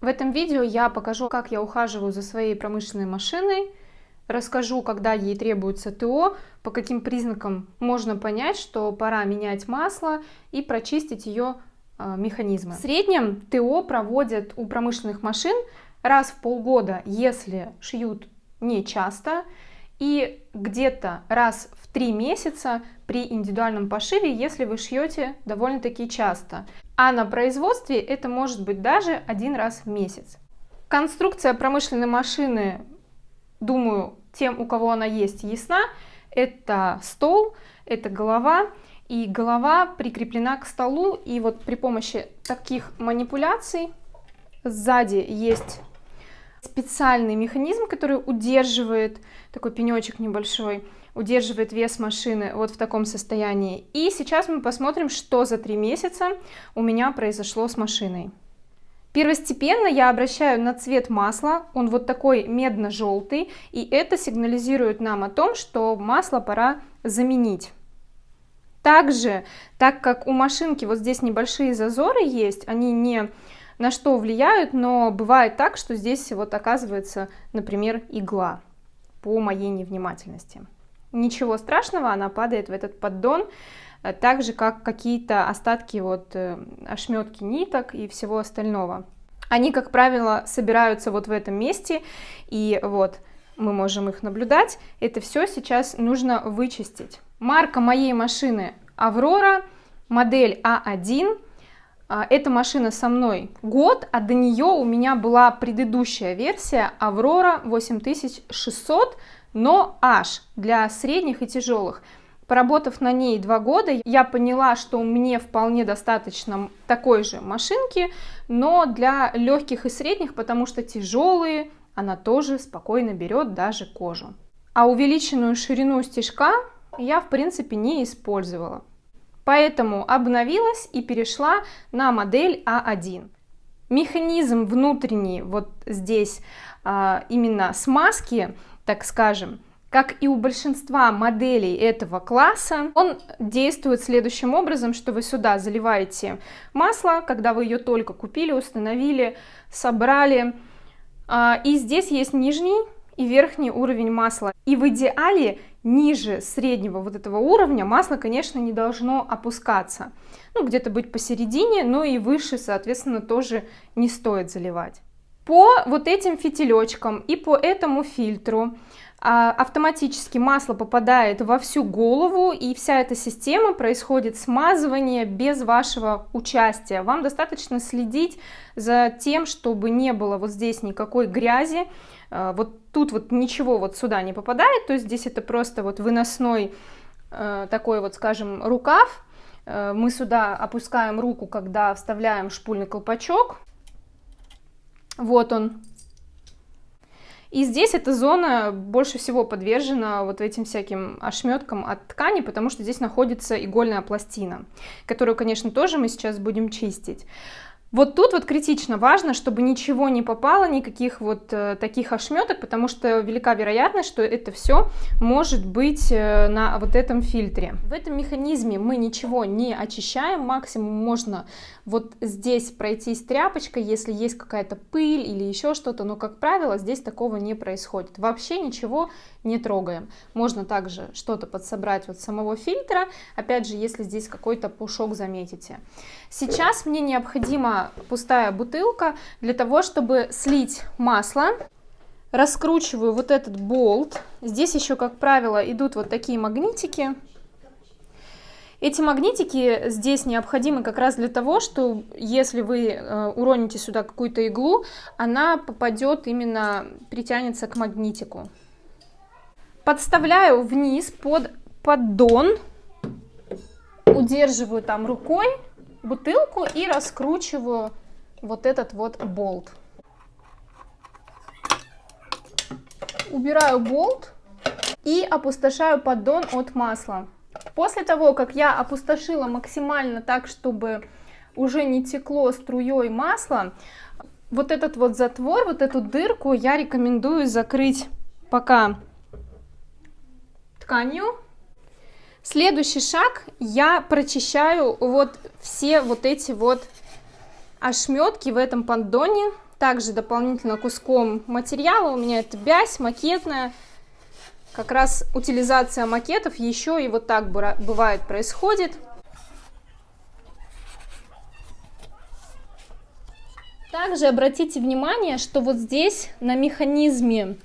В этом видео я покажу, как я ухаживаю за своей промышленной машиной, расскажу, когда ей требуется ТО, по каким признакам можно понять, что пора менять масло и прочистить ее э, механизмы. В среднем ТО проводят у промышленных машин раз в полгода, если шьют не часто, и где-то раз в три месяца при индивидуальном пошиве, если вы шьете довольно-таки часто. А на производстве это может быть даже один раз в месяц. Конструкция промышленной машины, думаю, тем, у кого она есть, ясна. Это стол, это голова, и голова прикреплена к столу, и вот при помощи таких манипуляций сзади есть специальный механизм, который удерживает, такой пенечек небольшой, удерживает вес машины вот в таком состоянии. И сейчас мы посмотрим, что за три месяца у меня произошло с машиной. Первостепенно я обращаю на цвет масла, он вот такой медно-желтый, и это сигнализирует нам о том, что масло пора заменить. Также, так как у машинки вот здесь небольшие зазоры есть, они не на что влияют, но бывает так, что здесь вот оказывается, например, игла по моей невнимательности. Ничего страшного, она падает в этот поддон, э, так же, как какие-то остатки вот э, ошметки ниток и всего остального. Они, как правило, собираются вот в этом месте, и вот мы можем их наблюдать. Это все сейчас нужно вычистить. Марка моей машины Аврора, модель А1, а, эта машина со мной год, а до нее у меня была предыдущая версия Аврора 8600, но аж для средних и тяжелых. Поработав на ней два года, я поняла, что мне вполне достаточно такой же машинки, но для легких и средних, потому что тяжелые, она тоже спокойно берет даже кожу. А увеличенную ширину стежка я в принципе не использовала. Поэтому обновилась и перешла на модель А1. Механизм внутренний вот здесь а, именно смазки, так скажем, как и у большинства моделей этого класса, он действует следующим образом, что вы сюда заливаете масло, когда вы ее только купили, установили, собрали. А, и здесь есть нижний и верхний уровень масла. И в идеале ниже среднего вот этого уровня масло, конечно, не должно опускаться. Ну, где-то быть посередине, но и выше, соответственно, тоже не стоит заливать. По вот этим фитилечкам и по этому фильтру а, автоматически масло попадает во всю голову и вся эта система происходит смазывание без вашего участия. Вам достаточно следить за тем, чтобы не было вот здесь никакой грязи, а, вот тут вот ничего вот сюда не попадает, то есть здесь это просто вот выносной э, такой вот, скажем, рукав. Мы сюда опускаем руку, когда вставляем шпульный колпачок. Вот он. И здесь эта зона больше всего подвержена вот этим всяким ошметкам от ткани, потому что здесь находится игольная пластина, которую, конечно, тоже мы сейчас будем чистить. Вот тут вот критично важно, чтобы ничего не попало, никаких вот э, таких ошметок, потому что велика вероятность, что это все может быть э, на вот этом фильтре. В этом механизме мы ничего не очищаем, максимум можно вот здесь пройтись тряпочкой, если есть какая-то пыль или еще что-то, но, как правило, здесь такого не происходит. Вообще ничего не трогаем. Можно также что-то подсобрать вот самого фильтра, опять же, если здесь какой-то пушок заметите. Сейчас мне пустая бутылка для того, чтобы слить масло. Раскручиваю вот этот болт. Здесь еще, как правило, идут вот такие магнитики. Эти магнитики здесь необходимы как раз для того, что если вы э, уроните сюда какую-то иглу, она попадет именно, притянется к магнитику. Подставляю вниз под поддон, удерживаю там рукой бутылку и раскручиваю вот этот вот болт. Убираю болт и опустошаю поддон от масла. После того, как я опустошила максимально так, чтобы уже не текло струей масло, вот этот вот затвор, вот эту дырку я рекомендую закрыть пока тканью. Следующий шаг, я прочищаю вот все вот эти вот ошметки в этом поддоне, также дополнительно куском материала. У меня это бязь макетная. Как раз утилизация макетов еще и вот так бывает происходит. Также обратите внимание, что вот здесь на механизме,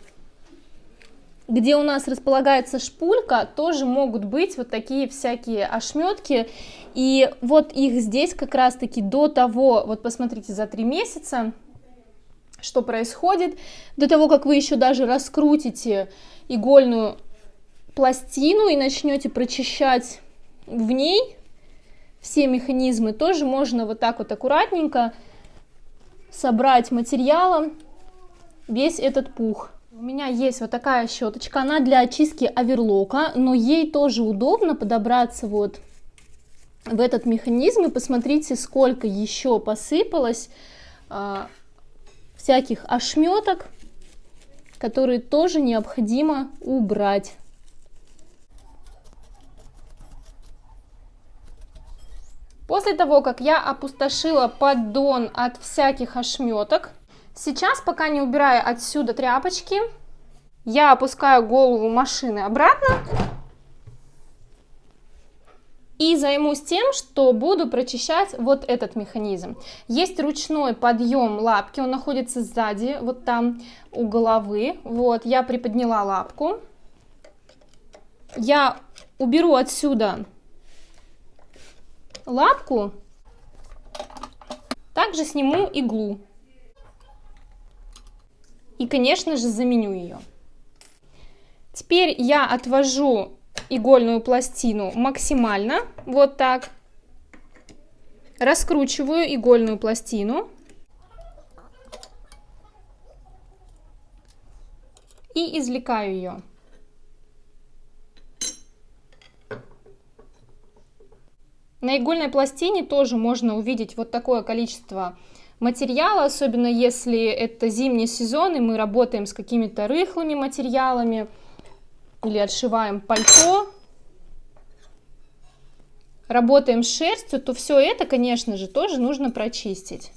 где у нас располагается шпулька, тоже могут быть вот такие всякие ошметки. И вот их здесь как раз-таки до того, вот посмотрите, за три месяца, что происходит, до того, как вы еще даже раскрутите игольную пластину и начнете прочищать в ней все механизмы, тоже можно вот так вот аккуратненько собрать материалом весь этот пух. У меня есть вот такая щеточка, она для очистки оверлока, но ей тоже удобно подобраться вот в этот механизм. И посмотрите, сколько еще посыпалось а, всяких ошметок, которые тоже необходимо убрать. После того, как я опустошила поддон от всяких ошметок, сейчас, пока не убираю отсюда тряпочки, я опускаю голову машины обратно и займусь тем, что буду прочищать вот этот механизм. Есть ручной подъем лапки, он находится сзади, вот там у головы. Вот, я приподняла лапку. Я уберу отсюда лапку, также сниму иглу. И, конечно же, заменю ее. Теперь я отвожу игольную пластину максимально, вот так. Раскручиваю игольную пластину. И извлекаю ее. На игольной пластине тоже можно увидеть вот такое количество материала, особенно если это зимний сезон, и мы работаем с какими-то рыхлыми материалами или отшиваем пальто, работаем с шерстью, то все это, конечно же, тоже нужно прочистить.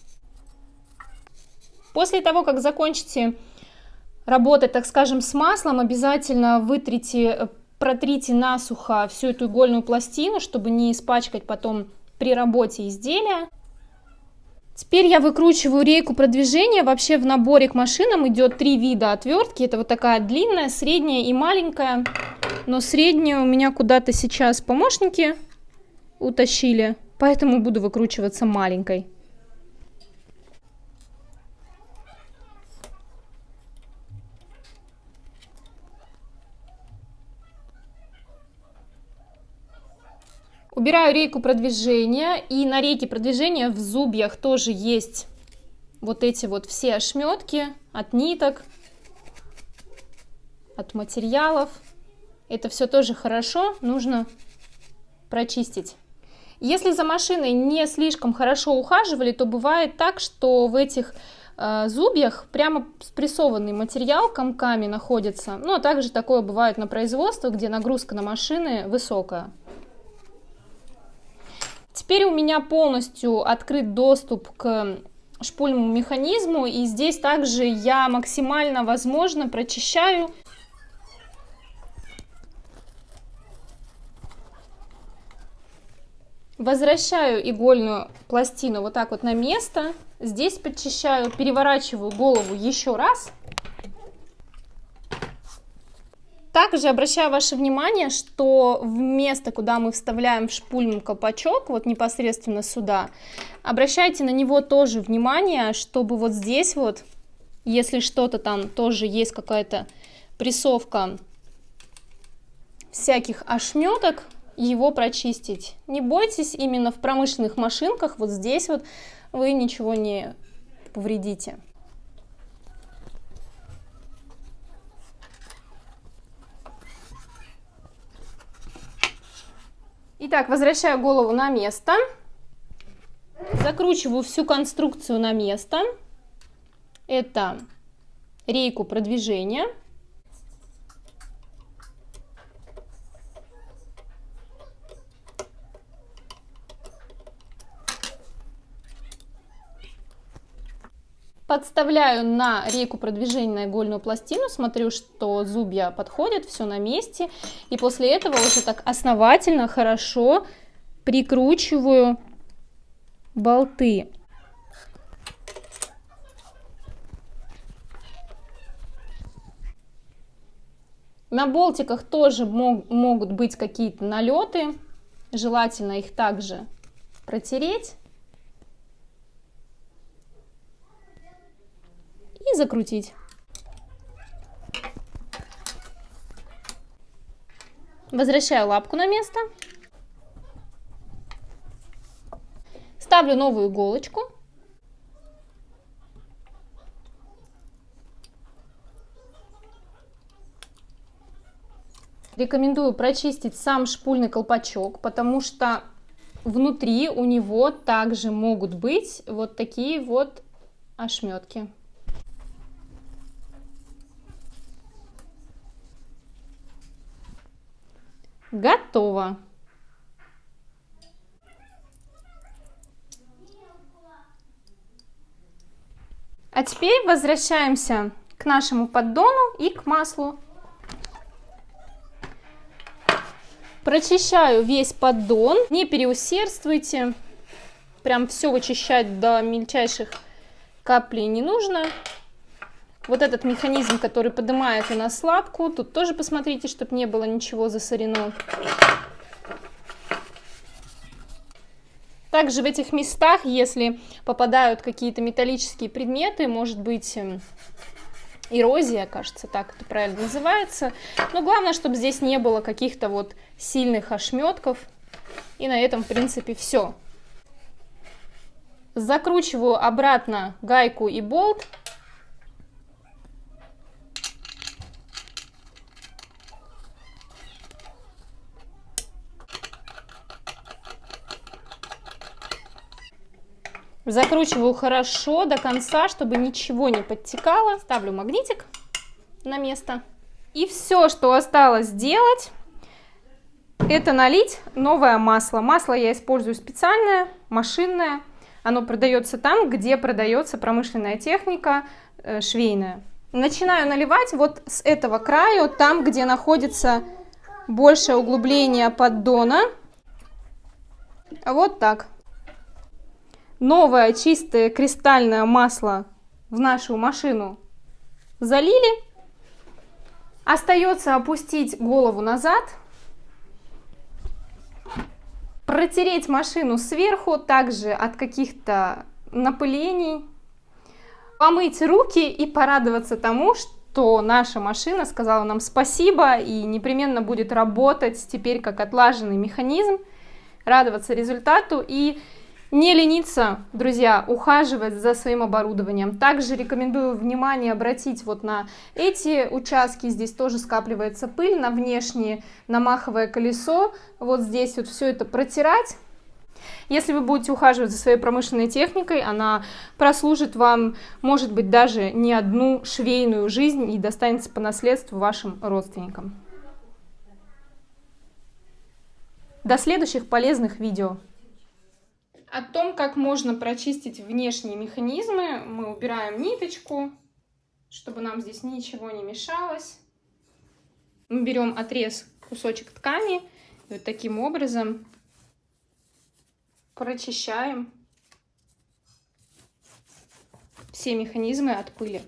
После того, как закончите работать, так скажем, с маслом, обязательно вытрите протрите насухо всю эту игольную пластину, чтобы не испачкать потом при работе изделия. Теперь я выкручиваю рейку продвижения. Вообще в наборе к машинам идет три вида отвертки. Это вот такая длинная, средняя и маленькая. Но среднюю у меня куда-то сейчас помощники утащили, поэтому буду выкручиваться маленькой. Убираю рейку продвижения, и на рейке продвижения в зубьях тоже есть вот эти вот все ошметки от ниток, от материалов. Это все тоже хорошо, нужно прочистить. Если за машиной не слишком хорошо ухаживали, то бывает так, что в этих э, зубьях прямо спрессованный материал комками находится. Ну, а также такое бывает на производствах, где нагрузка на машины высокая. Теперь у меня полностью открыт доступ к шпульному механизму, и здесь также я максимально возможно прочищаю Возвращаю игольную пластину вот так вот на место. Здесь подчищаю, переворачиваю голову еще раз. Также обращаю ваше внимание, что в место, куда мы вставляем в шпульный колпачок, вот непосредственно сюда, обращайте на него тоже внимание, чтобы вот здесь вот, если что-то там тоже есть какая-то прессовка всяких ошметок, его прочистить. Не бойтесь, именно в промышленных машинках вот здесь вот вы ничего не повредите. Итак, возвращаю голову на место. Закручиваю всю конструкцию на место. Это рейку продвижения. Подставляю на рейку продвижения игольную пластину, смотрю, что зубья подходят, все на месте. И после этого уже так основательно, хорошо прикручиваю болты. На болтиках тоже мог, могут быть какие-то налеты. Желательно их также протереть. Закрутить. Возвращаю лапку на место. Ставлю новую иголочку. Рекомендую прочистить сам шпульный колпачок, потому что внутри у него также могут быть вот такие вот ошметки. Готово. А теперь возвращаемся к нашему поддону и к маслу. Прочищаю весь поддон, не переусердствуйте, прям все вычищать до мельчайших каплей не нужно. Вот этот механизм, который поднимает у нас лапку, тут тоже посмотрите, чтобы не было ничего засорено. Также в этих местах, если попадают какие-то металлические предметы, может быть эм, эрозия, кажется, так это правильно называется. Но главное, чтобы здесь не было каких-то вот сильных ошметков. И на этом, в принципе, все. Закручиваю обратно гайку и болт. Закручиваю хорошо до конца, чтобы ничего не подтекало. Ставлю магнитик на место. И все, что осталось сделать, это налить новое масло. Масло я использую специальное, машинное. Оно продается там, где продается промышленная техника э, швейная. Начинаю наливать вот с этого краю, там, где находится большее углубление поддона. Вот так новое чистое кристальное масло в нашу машину залили. Остается опустить голову назад, протереть машину сверху, также от каких-то напылений, помыть руки и порадоваться тому, что наша машина сказала нам спасибо и непременно будет работать теперь как отлаженный механизм, радоваться результату и не лениться, друзья, ухаживать за своим оборудованием. Также рекомендую внимание обратить вот на эти участки. Здесь тоже скапливается пыль на внешнее намаховое колесо. Вот здесь вот все это протирать. Если вы будете ухаживать за своей промышленной техникой, она прослужит вам, может быть, даже не одну швейную жизнь и достанется по наследству вашим родственникам. До следующих полезных видео! О том, как можно прочистить внешние механизмы, мы убираем ниточку, чтобы нам здесь ничего не мешалось. Мы берем отрез, кусочек ткани, и вот таким образом прочищаем все механизмы от пыли.